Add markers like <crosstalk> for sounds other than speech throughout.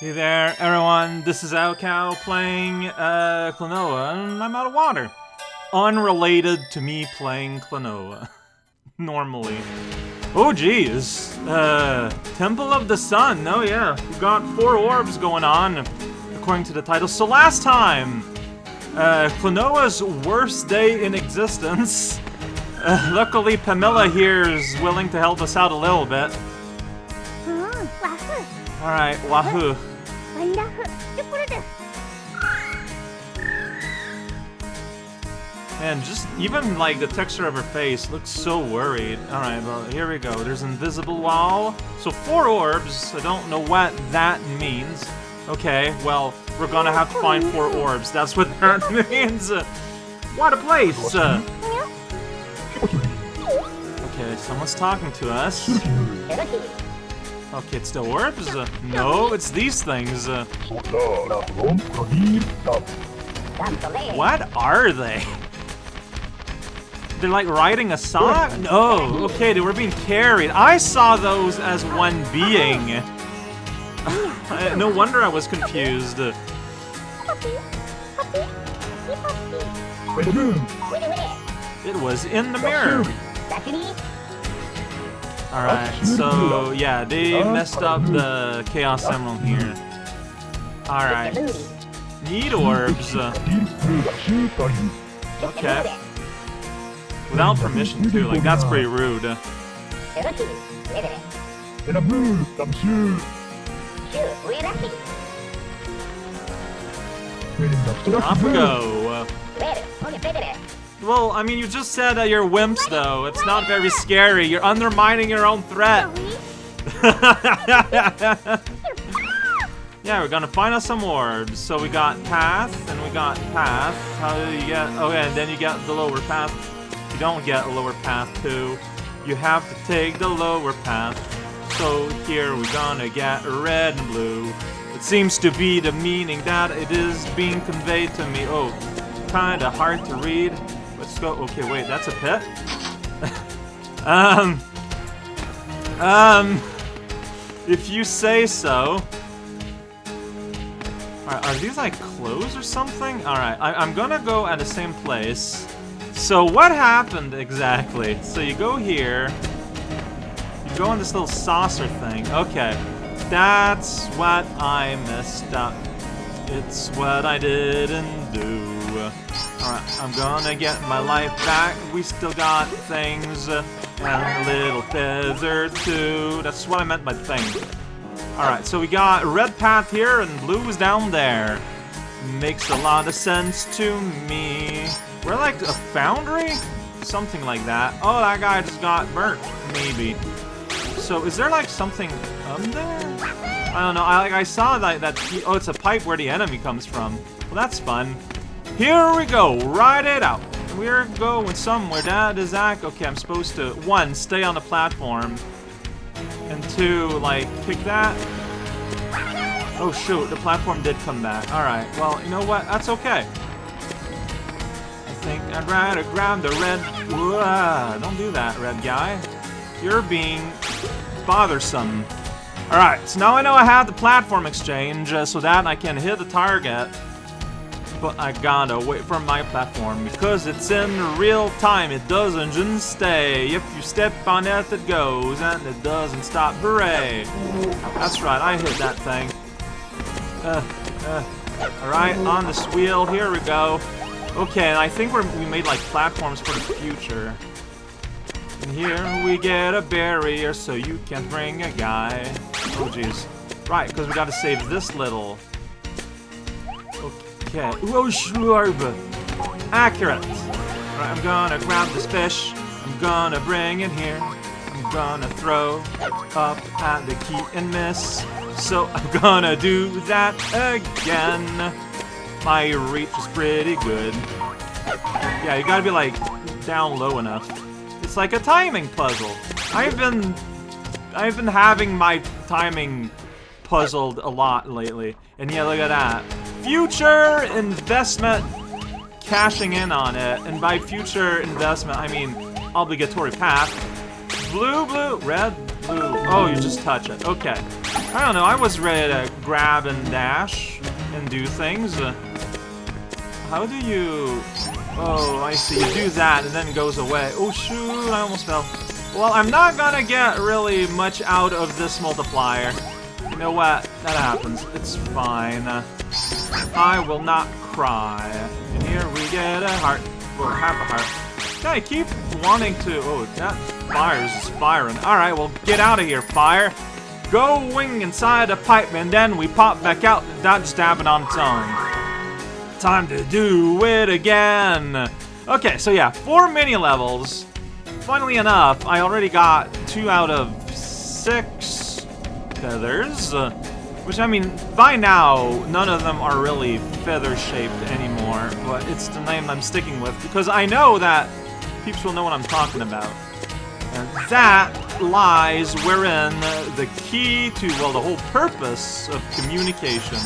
Hey there, everyone. This is raocow playing uh, Klonoa, and I'm out of water. Unrelated to me playing Klonoa. <laughs> Normally. Oh, geez. Uh, Temple of the Sun. Oh, yeah. We've got four orbs going on, according to the title. So last time, uh, Klonoa's worst day in existence. Uh, <laughs> luckily, Pamela here is willing to help us out a little bit. All right, wahoo. And Man, just even like the texture of her face looks so worried. Alright, well, here we go. There's invisible wall. So four orbs. I don't know what that means. Okay, well, we're gonna have to find four orbs. That's what <laughs> that means. What a place! Okay, someone's talking to us. Okay, it still works? Uh, no, it's these things. Uh. What are they? They're like riding a sock? No, okay, they were being carried. I saw those as one being. <laughs> Uh, no wonder I was confused. It was in the mirror. Alright, so yeah, they messed up the Chaos Emerald here. Alright, need orbs. uh, Okay. Without permission too, like that's pretty rude. Off we go. Well, I mean, you just said that you're wimps, though. It's not very scary. You're undermining your own threat. <laughs> yeah, we're gonna find us some orbs. So we got path, and we got path. How do you get? Okay, and then you get the lower path. You don't get a lower path too. You have to take the lower path. So here we're gonna get red and blue. It seems to be the meaning that it is being conveyed to me. Oh, kinda hard to read. Go. Okay, wait, that's a pit? <laughs> um. Um. If you say so. Alright, are these like clothes or something? Alright, I'm gonna go at the same place. So what happened exactly? So you go here. You go in this little saucer thing. Okay. That's what I messed up. It's what I didn't do. Alright, I'm gonna get my life back. We still got things. uh, And a little feather too. That's what I meant by thing. Alright, so we got red path here and blue is down there. Makes a lot of sense to me. We're like a foundry? Something like that. Oh, that guy just got burnt. Maybe. So is there like something up there? I don't know. I like I saw that that oh, it's a pipe where the enemy comes from. Well, that's fun. Here we go. Ride it out. We're going somewhere. That is Zach. Okay, I'm supposed to one stay on the platform, and two like kick that. Oh shoot, the platform did come back. All right. Well, you know what? That's okay. I think I'd rather grab the red. Whoa, don't do that, red guy. You're being bothersome. Alright, so now I know I have the platform exchange, uh, so that I can hit the target. But I gotta wait for my platform, because it's in real time, it doesn't just stay. If you step on it, it goes, and it doesn't stop. Hooray! That's right, I hit that thing. Uh, uh, Alright, on this wheel, here we go. Okay, I think we made like platforms for the future. And here we get a barrier so you can bring a guy. Oh jeez. Right, because we gotta save this little. Okay. Shrub. Accurate. Right, I'm gonna grab this fish. I'm gonna bring it here. I'm gonna throw up at the key and miss. So <laughs> I'm gonna do that again. My reach is pretty good. Yeah, you gotta be like down low enough. It's like a timing puzzle. I've been I've been having my timing puzzled a lot lately. And yeah, look at that. Future investment cashing in on it. And by future investment, I mean obligatory path. Blue, blue, red, blue. Oh, you just touch it. Okay. I don't know, I was ready to grab and dash and do things. How do you... Oh, I see. You do that and then it goes away. Oh, shoot, I almost fell. Well, I'm not gonna get really much out of this multiplier. You know what? That happens. It's fine. I will not cry. And here we get a heart. Well, half a heart. I keep wanting to... Oh, that fire is firing. Alright, well, get out of here, fire. Go wing inside a pipe, and then we pop back out. Just happened on its own. Time to do it again. Okay, so yeah, four mini levels. Funnily enough, I already got two out of six feathers. Uh, which, I mean, by now, none of them are really feather-shaped anymore, but it's the name I'm sticking with, because I know that peeps will know what I'm talking about. And that lies wherein the key to, well, the whole purpose of communication.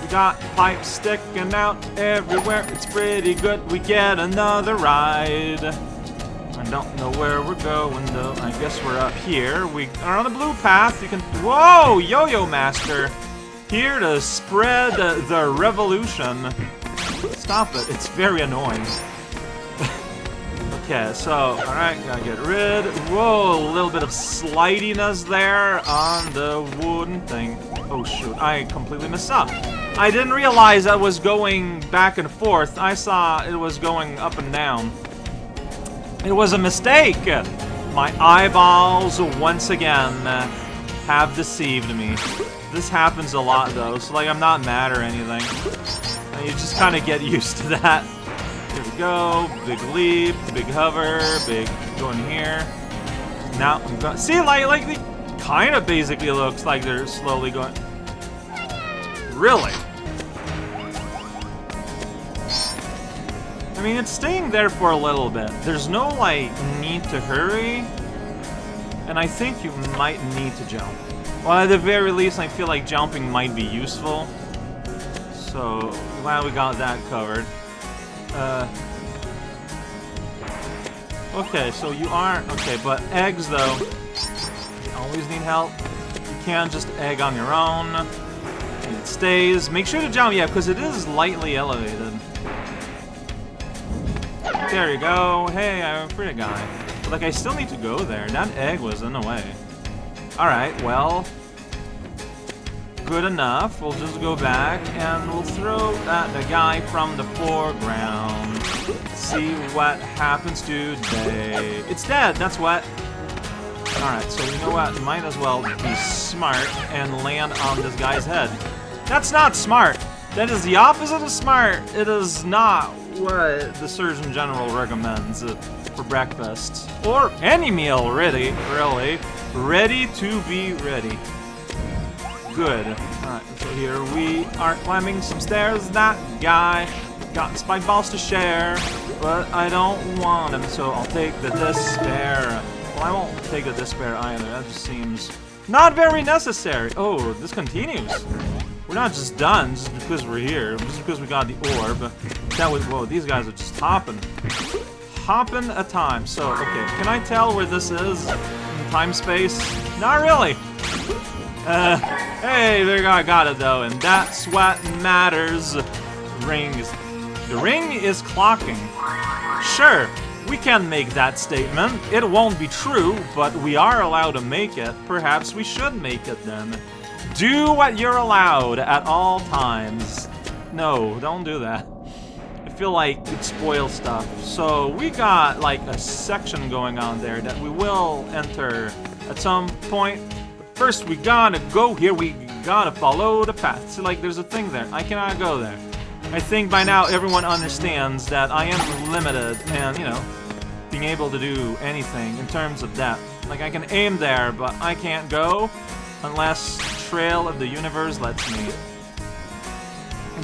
We got pipes sticking out everywhere, it's pretty good, we get another ride. I don't know where we're going though. I guess we're up here. We are on the blue path. You can. Whoa, Yo-Yo Master, here to spread uh, the revolution. Stop it! It's very annoying. <laughs> okay, so all right, gotta get rid. Whoa, a little bit of slidiness there on the wooden thing. Oh shoot, I completely messed up. I didn't realize I was going back and forth. I saw it was going up and down. It was a mistake! My eyeballs, once again, have deceived me. This happens a lot, though, so, like, I'm not mad or anything. You just kind of get <laughs> used to that. Here we go. Big leap, big hover, big going here. Now, I'm going... See, like, like, it kind of basically looks like they're slowly going... Really? I mean, it's staying there for a little bit. There's no, like, need to hurry. And I think you might need to jump. Well, at the very least, I feel like jumping might be useful. So, glad we got that covered. Uh... Okay, so you are... Okay, but eggs, though. Always need help. You can't just egg on your own. And it stays. Make sure to jump, yeah, because it is lightly elevated. There you go. Hey, I'm a pretty guy. But, like, I still need to go there. That egg was in the way. Alright, well... Good enough. We'll just go back and we'll throw at the guy from the foreground. See what happens today. It's dead, that's what. Alright, so you know what? Might as well be smart and land on this guy's head. That's not smart! That is the opposite of smart. It is not what the Surgeon General recommends uh, for breakfast. Or any meal, really, really. Ready to be ready. Good. Alright, so here we are climbing some stairs. That guy got spike balls to share, but I don't want them, so I'll take the despair. Well, I won't take the despair either. That just seems not very necessary. Oh, this continues. We're not just done just because we're here, just because we got the orb. That was, whoa, these guys are just hopping. Hopping a time. So, okay, can I tell where this is in time space? Not really. Uh, hey, there I got it though, and that's what matters. Rings. the ring is clocking. Sure, we can make that statement. It won't be true, but we are allowed to make it. Perhaps we should make it then. Do what you're allowed at all times. No, don't do that. I feel like it spoils stuff. So we got like a section going on there that we will enter at some point. But first we gotta go here, we gotta follow the path. So like there's a thing there, I cannot go there. I think by now everyone understands that I am limited and, you know, being able to do anything in terms of depth. Like I can aim there, but I can't go unless Trail of the Universe lets me.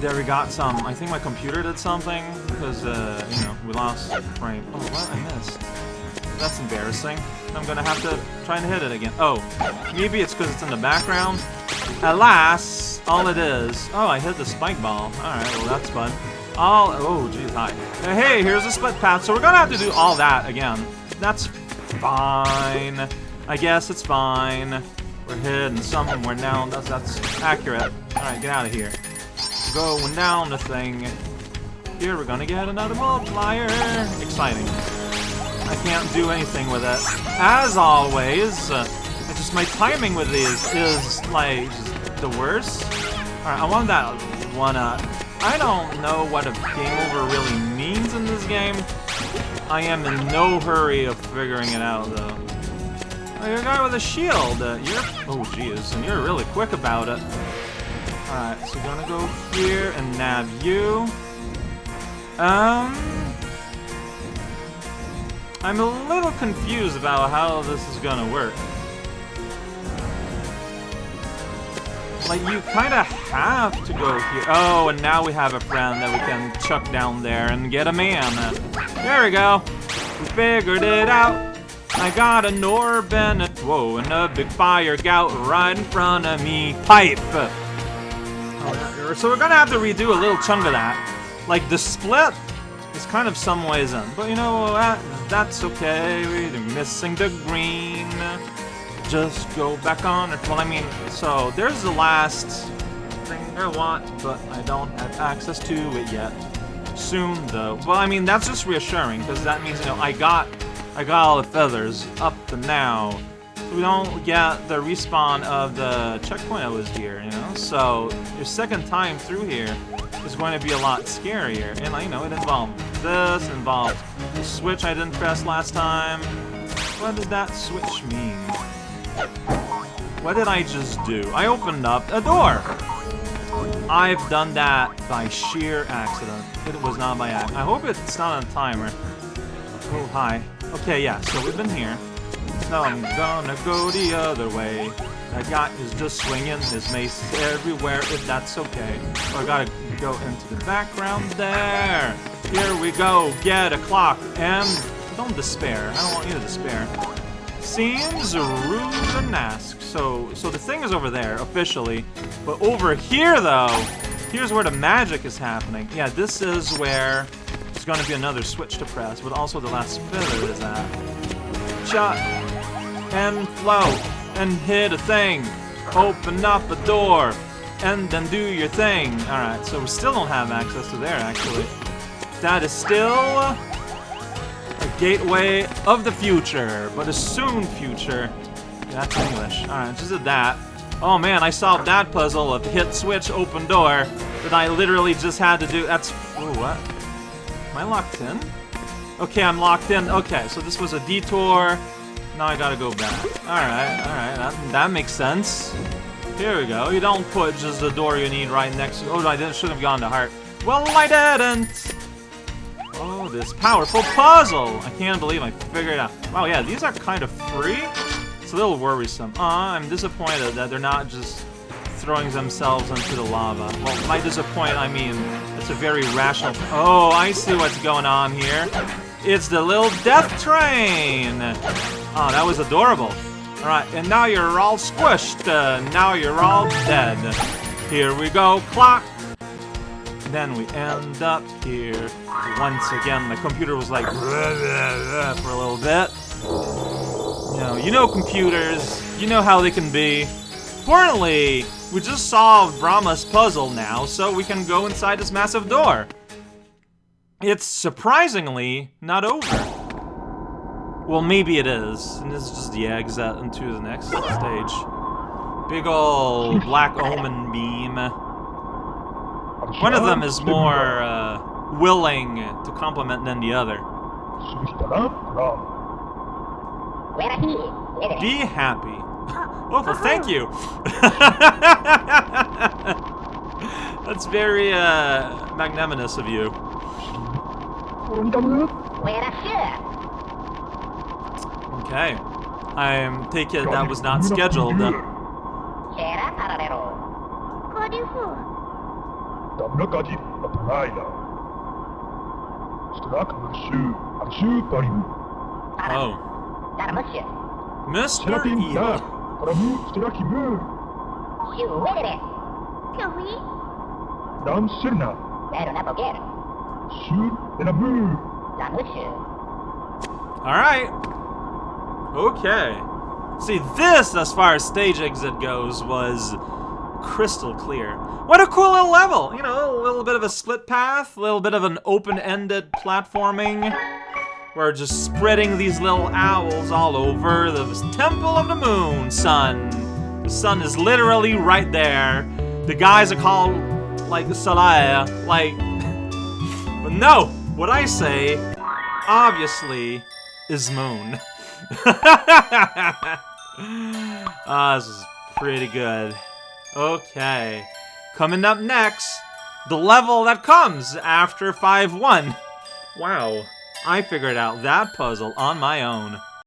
There we got some. I think my computer did something because, uh, you know, we lost frame. Oh, what? I missed. That's embarrassing. I'm gonna have to try and hit it again. Oh, maybe it's because it's in the background. Alas, all it is. Oh, I hit the spike ball. Alright, well that's fun. All, oh geez, hi. Uh, hey, here's a split path, so we're gonna have to do all that again. That's fine. I guess it's fine. We're hidden somewhere now. That's that's accurate. Alright, get out of here. Going down the thing. Here, we're gonna get another multiplier. Exciting. I can't do anything with it. As always, uh, it's just my timing with these is, like, the worst. Alright, I want that one up. I don't know what a game over really means in this game. I am in no hurry of figuring it out, though. You're a guy with a shield. Uh, you're... Oh, jeez. And you're really quick about it. Alright, so we're gonna go here and nab you. Um... I'm a little confused about how this is gonna work. Like, you kind of have to go here. Oh, and now we have a friend that we can chuck down there and get a man. There we go. We figured it out. I got a Norbin, whoa, and a big fire gout right in front of me. Pipe. Oh, so we're gonna have to redo a little chunk of that. Like, the split is kind of some ways in. But you know, that, that's okay. We're missing the green just go back on it. Well, I mean, so there's the last thing I want, but I don't have access to it yet. Soon, though. Well, I mean, that's just reassuring, because that means, you know, I got, I got all the feathers up to now. We don't get the respawn of the checkpoint that was here, you know? So, your second time through here is going to be a lot scarier. And, you know, it involved this, involved the switch I didn't press last time. What does that switch mean? What did I just do? I opened up a door! I've done that by sheer accident. It was not by accident. I hope it's not on timer. Oh, hi. Okay, yeah, so we've been here. Now I'm gonna go the other way. That guy is just swinging his mace everywhere, if that's okay. I gotta go into the background there. Here we go, get a clock, and don't despair. I don't want you to despair. Seems rude and ask. So, so the thing is over there, officially. But over here, though, here's where the magic is happening. Yeah, this is where going to be another switch to press, but also the last feather is that. Shot and float and hit a thing. Open up a door and then do your thing. Alright, so we still don't have access to there, actually. That is still a gateway of the future, but a soon future. That's English. Alright, just did that. Oh man, I solved that puzzle of hit, switch, open door that I literally just had to do. That's... Oh, what? Am I locked in? Okay, I'm locked in. Okay, so this was a detour. Now I gotta go back. Alright, alright, that, that makes sense. Here we go. You don't put just the door you need right next to... Oh, I didn't, should have gone to heart. Well, I didn't! Oh, this powerful puzzle! I can't believe I figured it out. Wow, yeah, these are kind of free? It's a little worrisome. Uh, I'm disappointed that they're not just throwing themselves into the lava. Well, by disappoint, I mean it's a very rational... Oh, I see what's going on here. It's the little death train! Oh, that was adorable. Alright, and now you're all squished. Uh, now you're all dead. Here we go, clock! Then we end up here. Once again, the computer was like for a little bit. You know, you know computers. You know how they can be. Fortunately, we just solved Brahma's puzzle now, so we can go inside this massive door. It's surprisingly not over. Well, maybe it is. And this is just the exit into the next stage. Big ol' black omen beam. One of them is more uh, willing to compliment than the other. Be happy. <laughs> Oh, well, thank you. <laughs> That's very uh, magnanimous of you. Okay. I take it that was not scheduled. Damnagaji Apraila. Strak Mushu Ashuparim. Oh. Mr. Serakim Evil. Da. Paramu Sterakimu. Dam Sirna. Shur Enamu. Alright. Okay. See, this, as far as stage exit goes, was crystal clear. What a cool little level! You know, a little bit of a split path, a little bit of an open-ended platforming. We're just spreading these little owls all over the Temple of the Moon, sun. The sun is literally right there. The guys are called, like, Salaya, like... <laughs> but no! What I say, obviously, is Moon. <laughs> Ah, this is pretty good. Okay. Coming up next, the level that comes after 5-1. Wow, I figured out that puzzle on my own.